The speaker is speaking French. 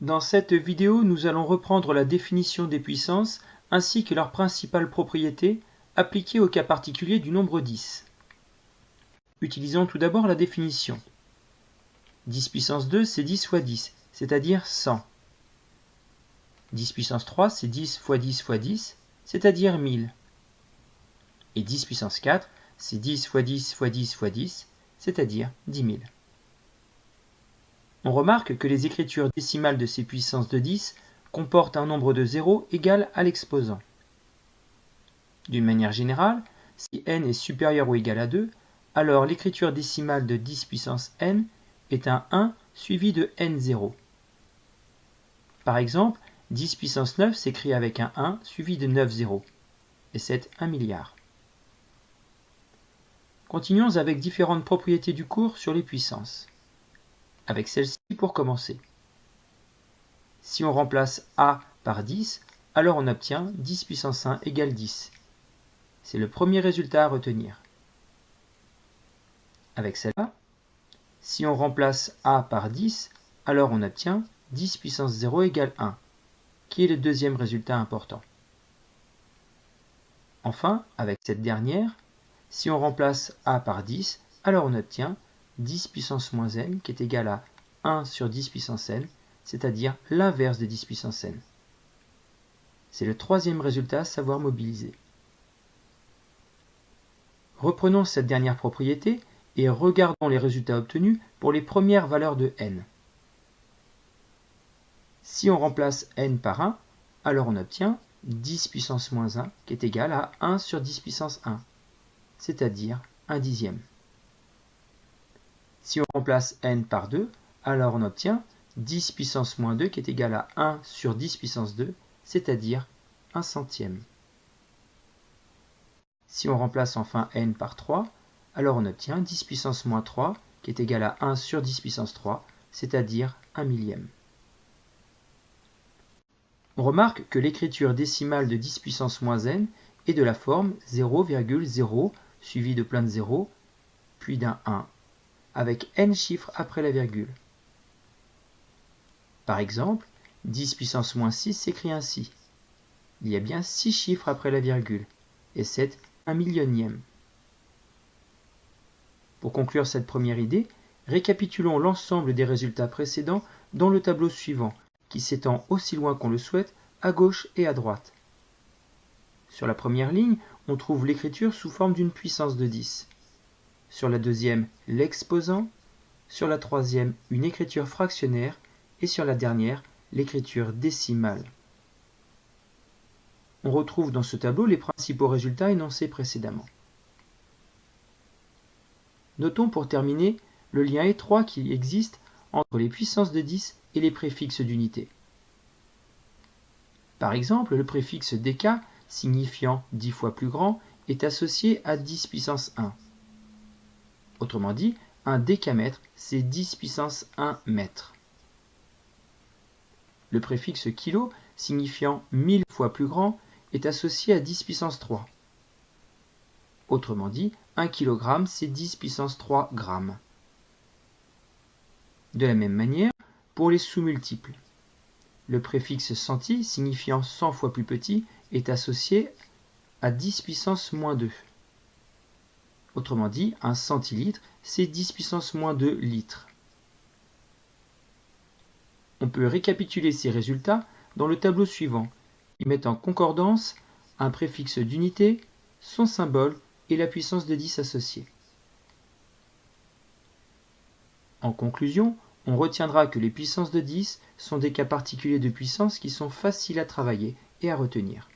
Dans cette vidéo, nous allons reprendre la définition des puissances ainsi que leurs principales propriétés appliquées au cas particulier du nombre 10. Utilisons tout d'abord la définition. 10 puissance 2, c'est 10 fois 10, c'est-à-dire 100. 10 puissance 3, c'est 10 fois 10 fois 10, c'est-à-dire 1000. Et 10 puissance 4, c'est 10 fois 10 fois 10 fois 10, c'est-à-dire 10 000. On remarque que les écritures décimales de ces puissances de 10 comportent un nombre de zéros égal à l'exposant. D'une manière générale, si n est supérieur ou égal à 2, alors l'écriture décimale de 10 puissance n est un 1 suivi de n0. Par exemple, 10 puissance 9 s'écrit avec un 1 suivi de 9 zéros, et c'est 1 milliard. Continuons avec différentes propriétés du cours sur les puissances. Avec celle-ci pour commencer. Si on remplace a par 10, alors on obtient 10 puissance 1 égale 10. C'est le premier résultat à retenir. Avec celle-là, si on remplace a par 10, alors on obtient 10 puissance 0 égale 1, qui est le deuxième résultat important. Enfin, avec cette dernière, si on remplace a par 10, alors on obtient 10 puissance moins n qui est égal à 1 sur 10 puissance n, c'est-à-dire l'inverse de 10 puissance n. C'est le troisième résultat à savoir mobiliser. Reprenons cette dernière propriété et regardons les résultats obtenus pour les premières valeurs de n. Si on remplace n par 1, alors on obtient 10 puissance moins 1 qui est égal à 1 sur 10 puissance 1, c'est-à-dire 1 dixième. Si on remplace n par 2, alors on obtient 10 puissance moins 2 qui est égal à 1 sur 10 puissance 2, c'est-à-dire 1 centième. Si on remplace enfin n par 3, alors on obtient 10 puissance moins 3 qui est égal à 1 sur 10 puissance 3, c'est-à-dire 1 millième. On remarque que l'écriture décimale de 10 puissance moins n est de la forme 0,0 suivi de plein de zéros, puis d'un 1, avec n chiffres après la virgule. Par exemple, 10 puissance moins 6 s'écrit ainsi. Il y a bien 6 chiffres après la virgule, et c'est un millionième. Pour conclure cette première idée, récapitulons l'ensemble des résultats précédents dans le tableau suivant, qui s'étend aussi loin qu'on le souhaite, à gauche et à droite. Sur la première ligne, on trouve l'écriture sous forme d'une puissance de 10. Sur la deuxième, l'exposant. Sur la troisième, une écriture fractionnaire. Et sur la dernière, l'écriture décimale. On retrouve dans ce tableau les principaux résultats énoncés précédemment. Notons pour terminer le lien étroit qui existe entre les puissances de 10 et les préfixes d'unité. Par exemple, le préfixe dk, signifiant 10 fois plus grand, est associé à 10 puissance 1. Autrement dit, un décamètre, c'est 10 puissance 1 mètre. Le préfixe kilo, signifiant 1000 fois plus grand, est associé à 10 puissance 3. Autrement dit, 1 kg, c'est 10 puissance 3 grammes. De la même manière, pour les sous-multiples. Le préfixe centi, signifiant 100 fois plus petit, est associé à 10 puissance moins 2. Autrement dit, un centilitre, c'est 10 puissance moins 2 litres. On peut récapituler ces résultats dans le tableau suivant, qui met en concordance un préfixe d'unité, son symbole et la puissance de 10 associée. En conclusion, on retiendra que les puissances de 10 sont des cas particuliers de puissance qui sont faciles à travailler et à retenir.